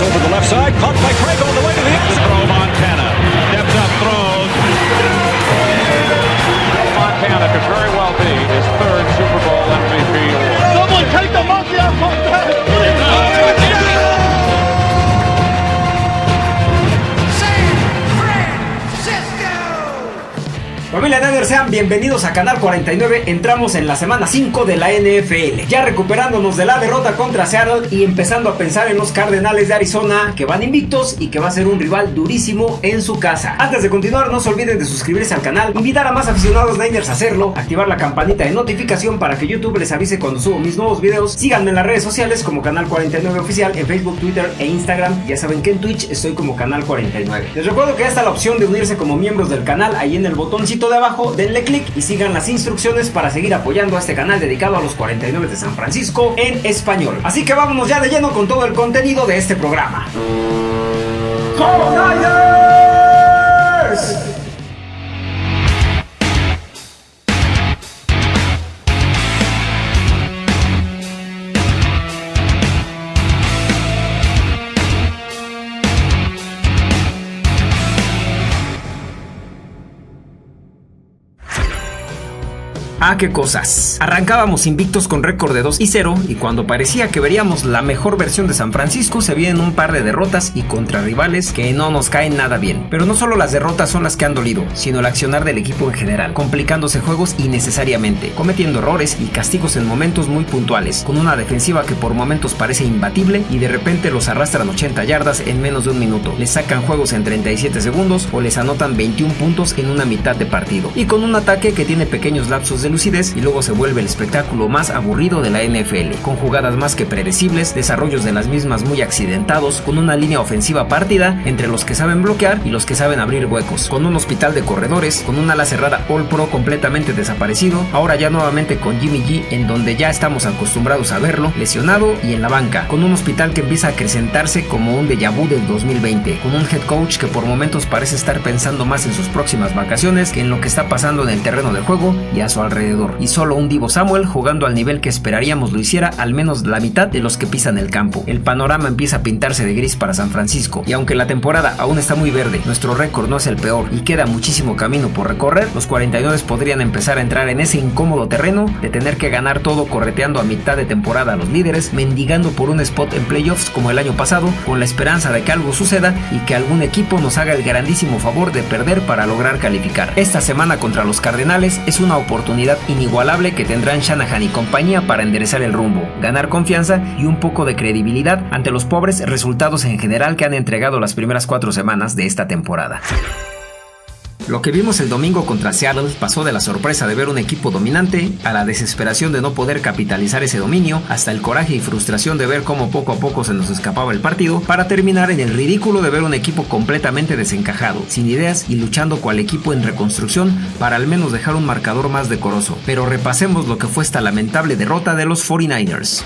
over the left side, caught by Craig Familia Niners, sean bienvenidos a Canal 49. Entramos en la semana 5 de la NFL. Ya recuperándonos de la derrota contra Seattle y empezando a pensar en los Cardenales de Arizona que van invictos y que va a ser un rival durísimo en su casa. Antes de continuar, no se olviden de suscribirse al canal, invitar a más aficionados Niners a hacerlo, activar la campanita de notificación para que YouTube les avise cuando subo mis nuevos videos. Síganme en las redes sociales como Canal 49 Oficial en Facebook, Twitter e Instagram. Ya saben que en Twitch estoy como Canal 49. Les recuerdo que está la opción de unirse como miembros del canal ahí en el botoncito de abajo, denle click y sigan las instrucciones para seguir apoyando a este canal dedicado a los 49 de San Francisco en español. Así que vámonos ya de lleno con todo el contenido de este programa. Ah, qué cosas. Arrancábamos invictos con récord de 2 y 0 y cuando parecía que veríamos la mejor versión de San Francisco se vienen un par de derrotas y contra rivales que no nos caen nada bien. Pero no solo las derrotas son las que han dolido, sino el accionar del equipo en general, complicándose juegos innecesariamente, cometiendo errores y castigos en momentos muy puntuales, con una defensiva que por momentos parece imbatible y de repente los arrastran 80 yardas en menos de un minuto, les sacan juegos en 37 segundos o les anotan 21 puntos en una mitad de partido, y con un ataque que tiene pequeños lapsos de lucidez y luego se vuelve el espectáculo más aburrido de la NFL, con jugadas más que predecibles, desarrollos de las mismas muy accidentados, con una línea ofensiva partida entre los que saben bloquear y los que saben abrir huecos, con un hospital de corredores, con una ala cerrada All Pro completamente desaparecido, ahora ya nuevamente con Jimmy G en donde ya estamos acostumbrados a verlo, lesionado y en la banca, con un hospital que empieza a acrecentarse como un déjà vu del 2020, con un head coach que por momentos parece estar pensando más en sus próximas vacaciones que en lo que está pasando en el terreno de juego y a su alrededor y solo un Divo Samuel jugando al nivel que esperaríamos lo hiciera al menos la mitad de los que pisan el campo. El panorama empieza a pintarse de gris para San Francisco y aunque la temporada aún está muy verde, nuestro récord no es el peor y queda muchísimo camino por recorrer, los 49 podrían empezar a entrar en ese incómodo terreno de tener que ganar todo correteando a mitad de temporada a los líderes, mendigando por un spot en playoffs como el año pasado, con la esperanza de que algo suceda y que algún equipo nos haga el grandísimo favor de perder para lograr calificar. Esta semana contra los Cardenales es una oportunidad inigualable que tendrán Shanahan y compañía para enderezar el rumbo, ganar confianza y un poco de credibilidad ante los pobres resultados en general que han entregado las primeras cuatro semanas de esta temporada. Lo que vimos el domingo contra Seattle pasó de la sorpresa de ver un equipo dominante a la desesperación de no poder capitalizar ese dominio, hasta el coraje y frustración de ver cómo poco a poco se nos escapaba el partido, para terminar en el ridículo de ver un equipo completamente desencajado, sin ideas y luchando cual equipo en reconstrucción para al menos dejar un marcador más decoroso. Pero repasemos lo que fue esta lamentable derrota de los 49ers.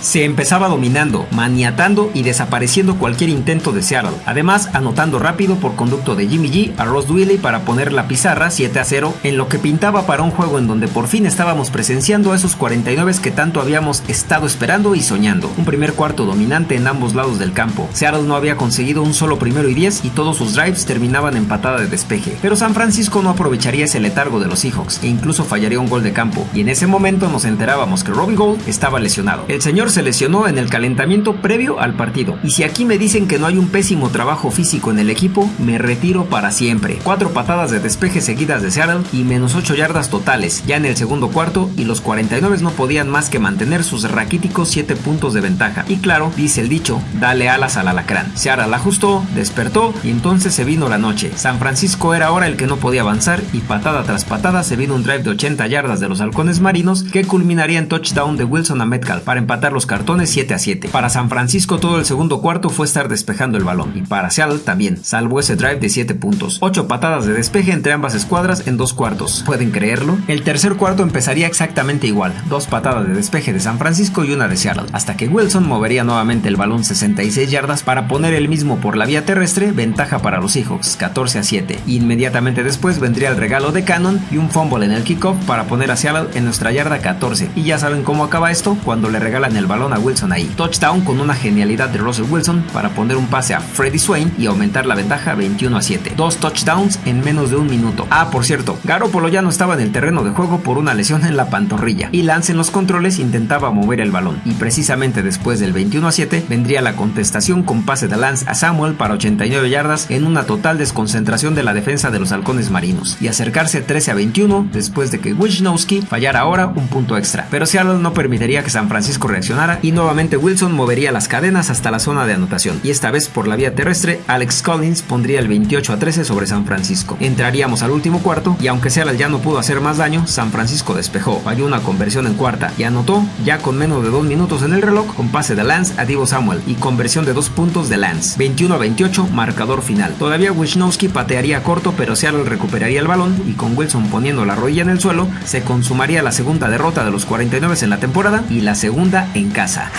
Se empezaba dominando, maniatando y desapareciendo cualquier intento de Seattle. Además, anotando rápido por conducto de Jimmy G a Ross Dwelly para poner la pizarra 7 a 0 en lo que pintaba para un juego en donde por fin estábamos presenciando a esos 49 que tanto habíamos estado esperando y soñando. Un primer cuarto dominante en ambos lados del campo. Seattle no había conseguido un solo primero y 10 y todos sus drives terminaban en patada de despeje. Pero San Francisco no aprovecharía ese letargo de los Seahawks e incluso fallaría un gol de campo. Y en ese momento nos enterábamos que Robbie Gold estaba lesionado. El señor se lesionó en el calentamiento previo al partido. Y si aquí me dicen que no hay un pésimo trabajo físico en el equipo, me retiro para siempre. Cuatro patadas de despeje seguidas de Seattle y menos 8 yardas totales ya en el segundo cuarto y los 49 no podían más que mantener sus raquíticos 7 puntos de ventaja. Y claro, dice el dicho, dale alas al alacrán. Seattle ajustó, despertó y entonces se vino la noche. San Francisco era ahora el que no podía avanzar y patada tras patada se vino un drive de 80 yardas de los halcones marinos que culminaría en touchdown de Wilson a Metcalf para empatar cartones 7 a 7. Para San Francisco todo el segundo cuarto fue estar despejando el balón y para Seattle también, salvo ese drive de 7 puntos. 8 patadas de despeje entre ambas escuadras en dos cuartos. ¿Pueden creerlo? El tercer cuarto empezaría exactamente igual, dos patadas de despeje de San Francisco y una de Seattle, hasta que Wilson movería nuevamente el balón 66 yardas para poner el mismo por la vía terrestre, ventaja para los Seahawks, 14 a 7. Inmediatamente después vendría el regalo de Cannon y un fumble en el kickoff para poner a Seattle en nuestra yarda 14. Y ya saben cómo acaba esto cuando le regalan el balón a Wilson ahí. Touchdown con una genialidad de Russell Wilson para poner un pase a Freddie Swain y aumentar la ventaja 21 a 7. Dos touchdowns en menos de un minuto. Ah, por cierto, Garoppolo ya no estaba en el terreno de juego por una lesión en la pantorrilla y Lance en los controles intentaba mover el balón y precisamente después del 21 a 7 vendría la contestación con pase de Lance a Samuel para 89 yardas en una total desconcentración de la defensa de los halcones marinos y acercarse 13 a 21 después de que Wisnowski fallara ahora un punto extra. Pero Seattle no permitiría que San Francisco reaccionara y nuevamente Wilson movería las cadenas hasta la zona de anotación y esta vez por la vía terrestre Alex Collins pondría el 28 a 13 sobre San Francisco. Entraríamos al último cuarto y aunque Seattle ya no pudo hacer más daño, San Francisco despejó, falló una conversión en cuarta y anotó ya con menos de dos minutos en el reloj con pase de Lance a Divo Samuel y conversión de dos puntos de Lance. 21 a 28, marcador final. Todavía Wisnowski patearía corto pero Seattle recuperaría el balón y con Wilson poniendo la rodilla en el suelo se consumaría la segunda derrota de los 49 en la temporada y la segunda casa.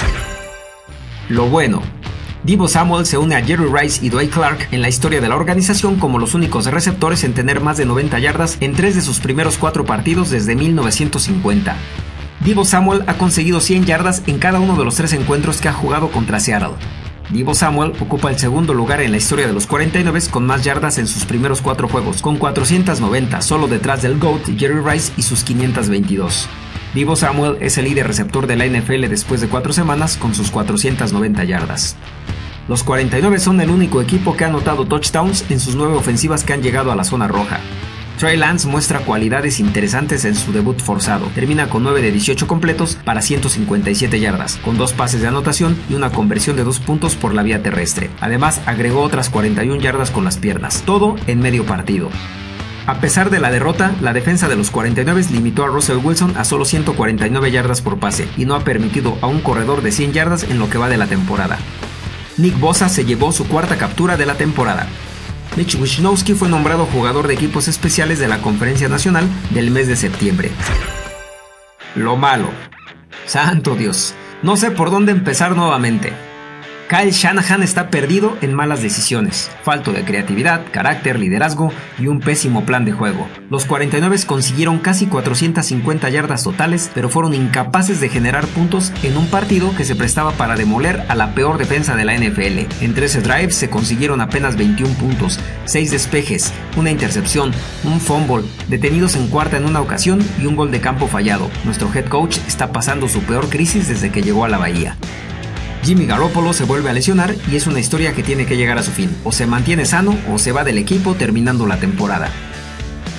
Lo bueno, Divo Samuel se une a Jerry Rice y Dwight Clark en la historia de la organización como los únicos receptores en tener más de 90 yardas en tres de sus primeros cuatro partidos desde 1950. Divo Samuel ha conseguido 100 yardas en cada uno de los tres encuentros que ha jugado contra Seattle. Divo Samuel ocupa el segundo lugar en la historia de los 49 con más yardas en sus primeros cuatro juegos, con 490, solo detrás del GOAT Jerry Rice y sus 522. Divo Samuel es el líder receptor de la NFL después de cuatro semanas con sus 490 yardas. Los 49 son el único equipo que ha anotado touchdowns en sus nueve ofensivas que han llegado a la zona roja. Trey Lance muestra cualidades interesantes en su debut forzado. Termina con 9 de 18 completos para 157 yardas, con dos pases de anotación y una conversión de dos puntos por la vía terrestre. Además, agregó otras 41 yardas con las piernas, todo en medio partido. A pesar de la derrota, la defensa de los 49 limitó a Russell Wilson a solo 149 yardas por pase y no ha permitido a un corredor de 100 yardas en lo que va de la temporada. Nick Bosa se llevó su cuarta captura de la temporada. Mitch Wisnowski fue nombrado jugador de equipos especiales de la Conferencia Nacional del mes de septiembre. Lo malo. Santo Dios. No sé por dónde empezar nuevamente. Kyle Shanahan está perdido en malas decisiones, falto de creatividad, carácter, liderazgo y un pésimo plan de juego. Los 49 consiguieron casi 450 yardas totales, pero fueron incapaces de generar puntos en un partido que se prestaba para demoler a la peor defensa de la NFL. En 13 drives se consiguieron apenas 21 puntos, 6 despejes, una intercepción, un fumble, detenidos en cuarta en una ocasión y un gol de campo fallado. Nuestro head coach está pasando su peor crisis desde que llegó a la Bahía. Jimmy Garoppolo se vuelve a lesionar y es una historia que tiene que llegar a su fin. O se mantiene sano o se va del equipo terminando la temporada.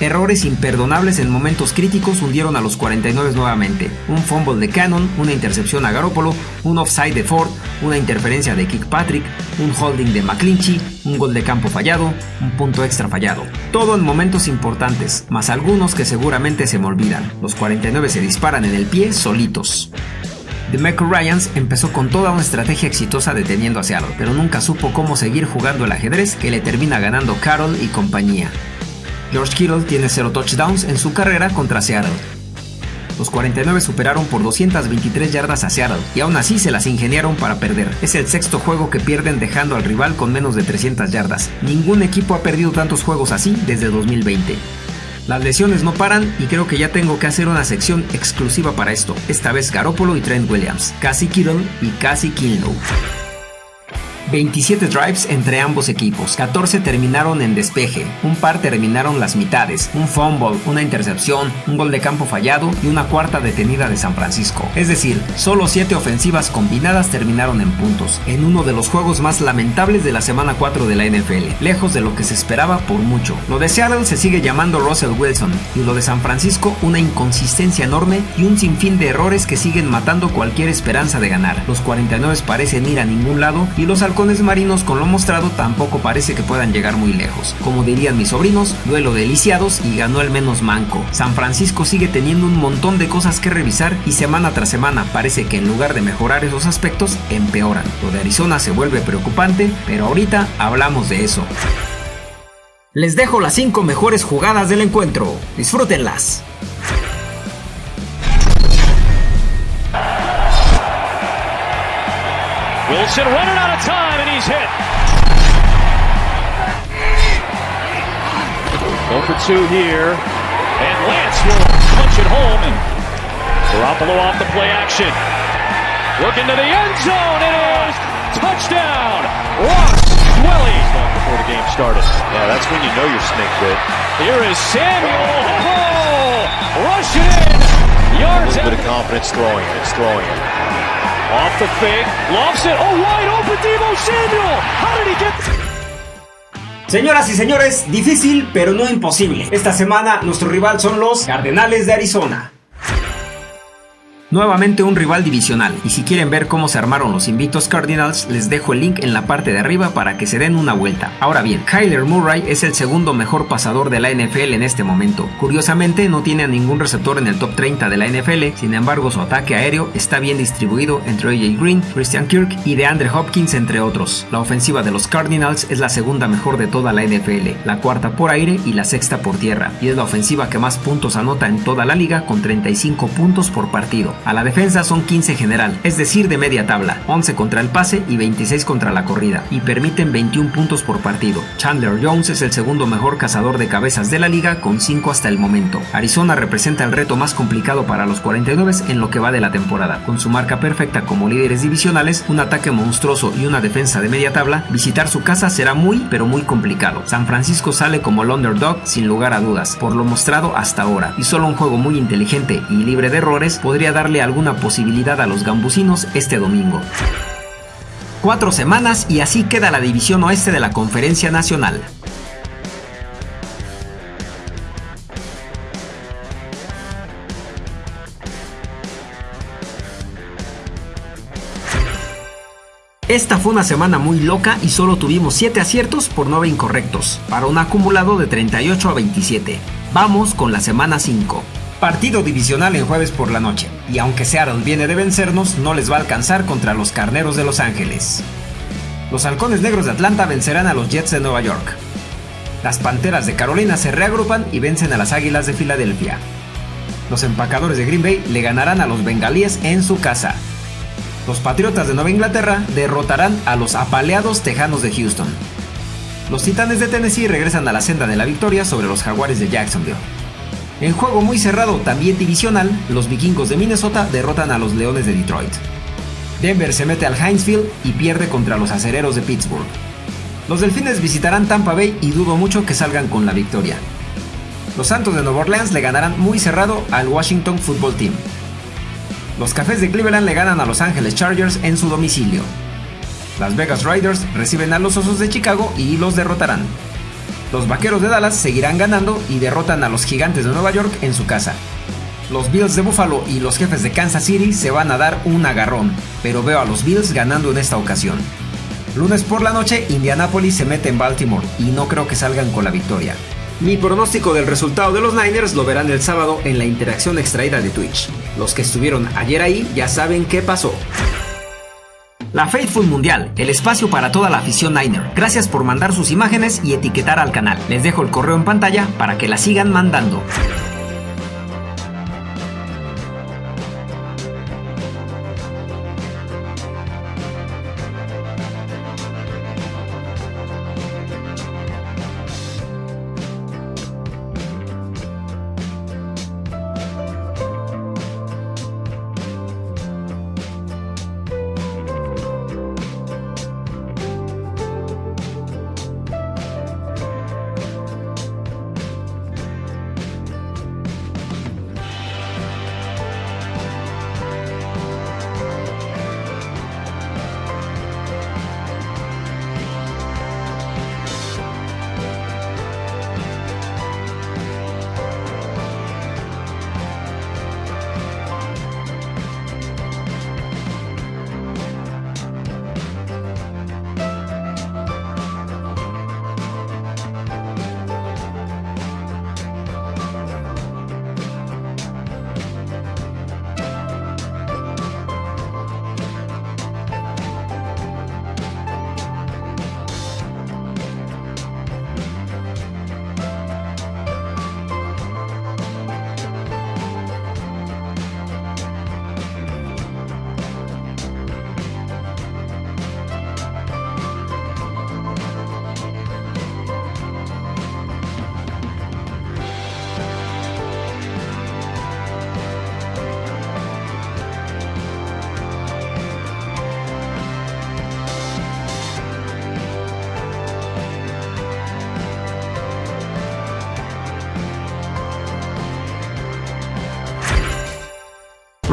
Errores imperdonables en momentos críticos hundieron a los 49 nuevamente. Un fumble de Cannon, una intercepción a Garoppolo, un offside de Ford, una interferencia de Patrick, un holding de McClinchy, un gol de campo fallado, un punto extra fallado. Todo en momentos importantes, más algunos que seguramente se me olvidan. Los 49 se disparan en el pie solitos. DeMeco Ryans empezó con toda una estrategia exitosa deteniendo a Seattle, pero nunca supo cómo seguir jugando el ajedrez que le termina ganando Carroll y compañía. George Kittle tiene 0 touchdowns en su carrera contra Seattle. Los 49 superaron por 223 yardas a Seattle y aún así se las ingeniaron para perder. Es el sexto juego que pierden dejando al rival con menos de 300 yardas. Ningún equipo ha perdido tantos juegos así desde 2020. Las lesiones no paran y creo que ya tengo que hacer una sección exclusiva para esto. Esta vez Garoppolo y Trent Williams, Cassie Kittle y Cassie Kinlow. 27 drives entre ambos equipos, 14 terminaron en despeje, un par terminaron las mitades, un fumble, una intercepción, un gol de campo fallado y una cuarta detenida de San Francisco. Es decir, solo 7 ofensivas combinadas terminaron en puntos, en uno de los juegos más lamentables de la semana 4 de la NFL, lejos de lo que se esperaba por mucho. Lo de Seattle se sigue llamando Russell Wilson y lo de San Francisco una inconsistencia enorme y un sinfín de errores que siguen matando cualquier esperanza de ganar. Los 49 parecen ir a ningún lado y los halcones marinos con lo mostrado tampoco parece que puedan llegar muy lejos. Como dirían mis sobrinos, duelo de lisiados y ganó el menos manco. San Francisco sigue teniendo un montón de cosas que revisar y semana tras semana parece que en lugar de mejorar esos aspectos, empeoran. Lo de Arizona se vuelve preocupante, pero ahorita hablamos de eso. Les dejo las 5 mejores jugadas del encuentro. Disfrútenlas. Wilson running out of time, he's hit. Go for two here, and Lance will punch it home, and Garoppolo off the play action. Looking to the end zone. It is touchdown. Ross Dwelly. Before the game started. Yeah, that's when you know your snake bit. Here is Samuel. Oh, rush it in. Yards A little bit of confidence throwing it. It's throwing it. Off the it. Oh, wide open. How did he get? Señoras y señores, difícil pero no imposible. Esta semana nuestro rival son los Cardenales de Arizona. Nuevamente un rival divisional, y si quieren ver cómo se armaron los invictos Cardinals, les dejo el link en la parte de arriba para que se den una vuelta. Ahora bien, Kyler Murray es el segundo mejor pasador de la NFL en este momento. Curiosamente, no tiene a ningún receptor en el top 30 de la NFL, sin embargo su ataque aéreo está bien distribuido entre AJ Green, Christian Kirk y DeAndre Hopkins, entre otros. La ofensiva de los Cardinals es la segunda mejor de toda la NFL, la cuarta por aire y la sexta por tierra, y es la ofensiva que más puntos anota en toda la liga con 35 puntos por partido. A la defensa son 15 general, es decir, de media tabla, 11 contra el pase y 26 contra la corrida, y permiten 21 puntos por partido. Chandler Jones es el segundo mejor cazador de cabezas de la liga con 5 hasta el momento. Arizona representa el reto más complicado para los 49 en lo que va de la temporada. Con su marca perfecta como líderes divisionales, un ataque monstruoso y una defensa de media tabla, visitar su casa será muy pero muy complicado. San Francisco sale como el underdog sin lugar a dudas, por lo mostrado hasta ahora, y solo un juego muy inteligente y libre de errores podría darle alguna posibilidad a los gambusinos este domingo. Cuatro semanas y así queda la división oeste de la Conferencia Nacional. Esta fue una semana muy loca y solo tuvimos 7 aciertos por 9 incorrectos, para un acumulado de 38 a 27. Vamos con la semana 5. Partido divisional en jueves por la noche, y aunque Seattle viene de vencernos, no les va a alcanzar contra los Carneros de Los Ángeles. Los Halcones Negros de Atlanta vencerán a los Jets de Nueva York. Las Panteras de Carolina se reagrupan y vencen a las Águilas de Filadelfia. Los Empacadores de Green Bay le ganarán a los Bengalíes en su casa. Los Patriotas de Nueva Inglaterra derrotarán a los apaleados Tejanos de Houston. Los Titanes de Tennessee regresan a la senda de la victoria sobre los Jaguares de Jacksonville. En juego muy cerrado, también divisional, los vikingos de Minnesota derrotan a los Leones de Detroit. Denver se mete al Heinz Field y pierde contra los acereros de Pittsburgh. Los Delfines visitarán Tampa Bay y dudo mucho que salgan con la victoria. Los Santos de Nueva Orleans le ganarán muy cerrado al Washington Football Team. Los Cafés de Cleveland le ganan a Los Angeles Chargers en su domicilio. Las Vegas Raiders reciben a los Osos de Chicago y los derrotarán. Los Vaqueros de Dallas seguirán ganando y derrotan a los Gigantes de Nueva York en su casa. Los Bills de Buffalo y los jefes de Kansas City se van a dar un agarrón, pero veo a los Bills ganando en esta ocasión. Lunes por la noche, Indianapolis se mete en Baltimore y no creo que salgan con la victoria. Mi pronóstico del resultado de los Niners lo verán el sábado en la interacción extraída de Twitch. Los que estuvieron ayer ahí ya saben qué pasó. La Faithful Mundial, el espacio para toda la afición Niner. Gracias por mandar sus imágenes y etiquetar al canal. Les dejo el correo en pantalla para que la sigan mandando.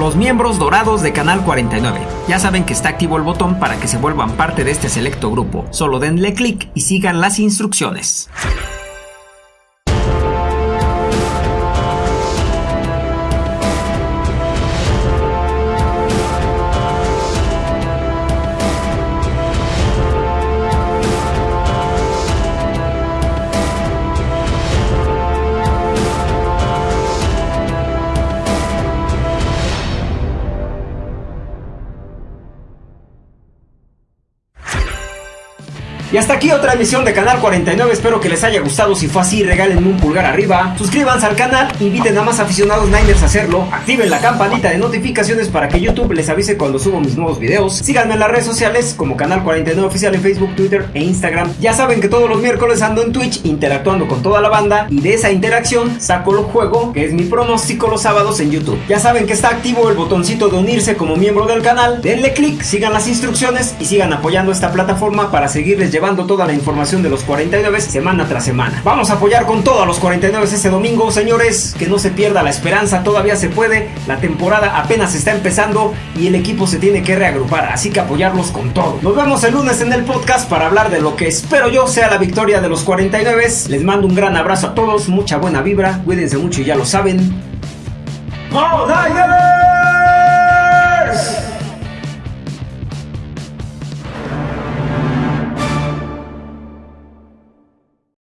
Los miembros dorados de Canal 49. Ya saben que está activo el botón para que se vuelvan parte de este selecto grupo. Solo denle clic y sigan las instrucciones. Y hasta aquí otra emisión de Canal 49, espero que les haya gustado, si fue así regálenme un pulgar arriba, suscríbanse al canal, inviten a más aficionados Niners a hacerlo, activen la campanita de notificaciones para que YouTube les avise cuando subo mis nuevos videos, síganme en las redes sociales como Canal 49 Oficial en Facebook, Twitter e Instagram, ya saben que todos los miércoles ando en Twitch interactuando con toda la banda y de esa interacción saco el juego que es mi pronóstico los sábados en YouTube. Ya saben que está activo el botoncito de unirse como miembro del canal, denle click, sigan las instrucciones y sigan apoyando esta plataforma para seguirles llevando toda la información de los 49 semana tras semana. Vamos a apoyar con todo a los 49 ese domingo, señores. Que no se pierda la esperanza, todavía se puede. La temporada apenas está empezando y el equipo se tiene que reagrupar, así que apoyarlos con todo. Nos vemos el lunes en el podcast para hablar de lo que espero yo sea la victoria de los 49. Les mando un gran abrazo a todos, mucha buena vibra, cuídense mucho y ya lo saben. ¡Vamos,